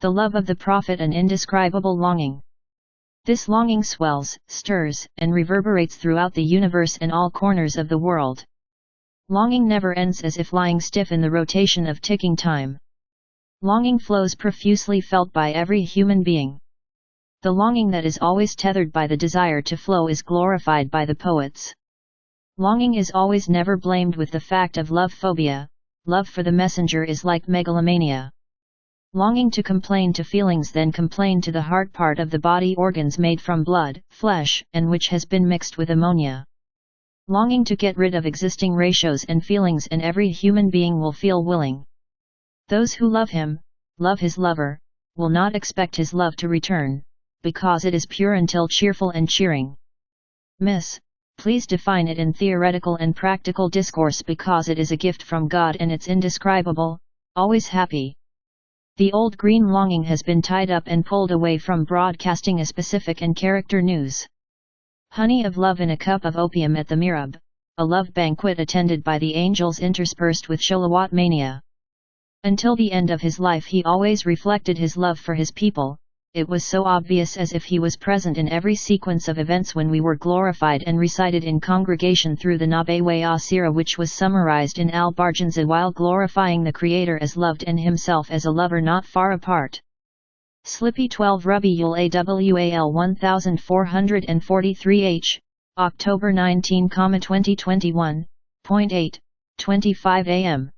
The love of the Prophet an indescribable longing. This longing swells, stirs, and reverberates throughout the universe and all corners of the world. Longing never ends as if lying stiff in the rotation of ticking time. Longing flows profusely felt by every human being. The longing that is always tethered by the desire to flow is glorified by the poets. Longing is always never blamed with the fact of love phobia, love for the messenger is like megalomania. Longing to complain to feelings then complain to the heart part of the body organs made from blood, flesh, and which has been mixed with ammonia. Longing to get rid of existing ratios and feelings and every human being will feel willing. Those who love him, love his lover, will not expect his love to return, because it is pure until cheerful and cheering. Miss, please define it in theoretical and practical discourse because it is a gift from God and it's indescribable, always happy. The old green longing has been tied up and pulled away from broadcasting a specific and character news. Honey of love in a cup of opium at the Mirab, a love banquet attended by the angels interspersed with Sholawat mania. Until the end of his life he always reflected his love for his people, it was so obvious as if he was present in every sequence of events when we were glorified and recited in congregation through the Nabewe Asira which was summarized in Al-Barzanji while glorifying the Creator as loved and himself as a lover not far apart. Slippy 12 Rabiul AWAL 1443H, October 19, 2021, point 8, 25 am.